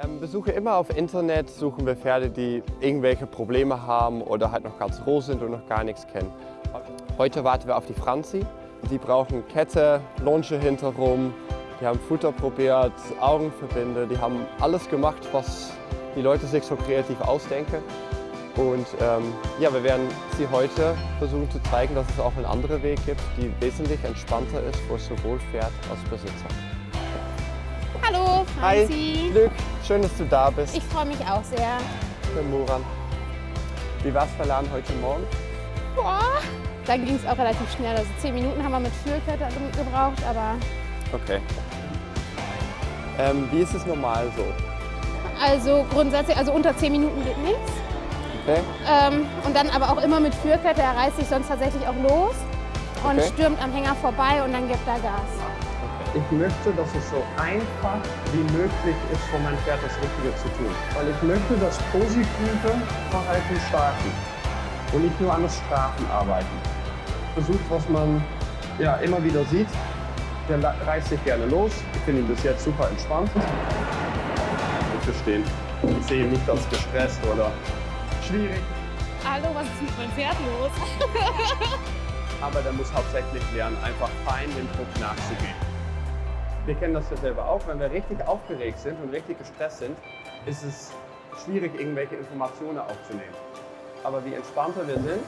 Ähm, besuche immer auf Internet, suchen wir Pferde, die irgendwelche Probleme haben oder halt noch ganz roh sind und noch gar nichts kennen. Heute warten wir auf die Franzi. Die brauchen Kette, Longe hinterrum, die haben Futter probiert, Augenverbinde, die haben alles gemacht, was die Leute sich so kreativ ausdenken. Und ähm, ja, wir werden sie heute versuchen zu zeigen, dass es auch einen anderen Weg gibt, die wesentlich entspannter ist für sowohl Pferd als Besitzer. Hallo, Franzi. Hi, Glück, schön, dass du da bist. Ich freue mich auch sehr. Ich bin Muran. Wie war es verladen heute Morgen? Boah, da ging es auch relativ schnell. Also zehn Minuten haben wir mit Führkette gebraucht, aber... Okay. Ähm, wie ist es normal so? Also grundsätzlich, also unter zehn Minuten geht nichts. Okay. Ähm, und dann aber auch immer mit Führkette. Er reißt sich sonst tatsächlich auch los und Okay. stürmt am Hänger vorbei und dann gibt er Gas. Ich möchte, dass es so einfach wie möglich ist, für mein Pferd das Richtige zu tun. Weil ich möchte das positive Verhalten starten und nicht nur an das Strafen arbeiten. Versucht, was man ja immer wieder sieht. Der reißt sich gerne los. Ich finde ihn bis jetzt super entspannt. Bitte stehen. Ich sehe ihn nicht als gestresst oder schwierig. Hallo, was ist mit meinem Pferd los? aber der muss hauptsächlich lernen, einfach fein dem Druck nachzugehen. Wir kennen das ja selber auch, wenn wir richtig aufgeregt sind und richtig gestresst sind, ist es schwierig, irgendwelche Informationen aufzunehmen. Aber je entspannter wir sind,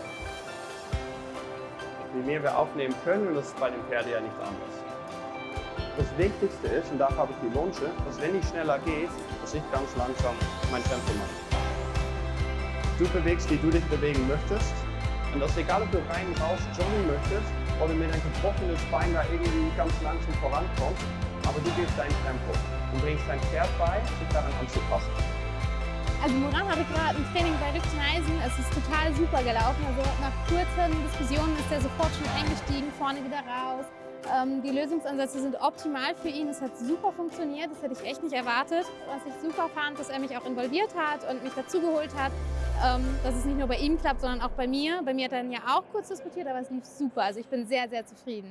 je mehr wir aufnehmen können, und das ist bei dem Pferd ja nicht anders. Das Wichtigste ist, und dafür habe ich die Longe, dass wenn ich schneller gehe, dass ich ganz langsam mein Tempo mache. Du bewegst, wie du dich bewegen möchtest. Und das ist egal, ob du rein raus joggen möchtest oder mit einem gebrochenes Bein da irgendwie ganz langsam vorankommst, aber du gehst dein Tempo und bringst dein Pferd bei, sich daran anzupassen. Also Moran hatte gerade ein Training bei Rückeisen. Es ist total super gelaufen. Also nach kurzen Diskussionen ist er sofort schon eingestiegen, vorne wieder raus. Ähm, die Lösungsansätze sind optimal für ihn. Es hat super funktioniert. Das hätte ich echt nicht erwartet. Was ich super fand, dass er mich auch involviert hat und mich dazugeholt hat. Ähm, dass es nicht nur bei ihm klappt, sondern auch bei mir. Bei mir hat er dann ja auch kurz diskutiert, aber es lief super. Also ich bin sehr, sehr zufrieden.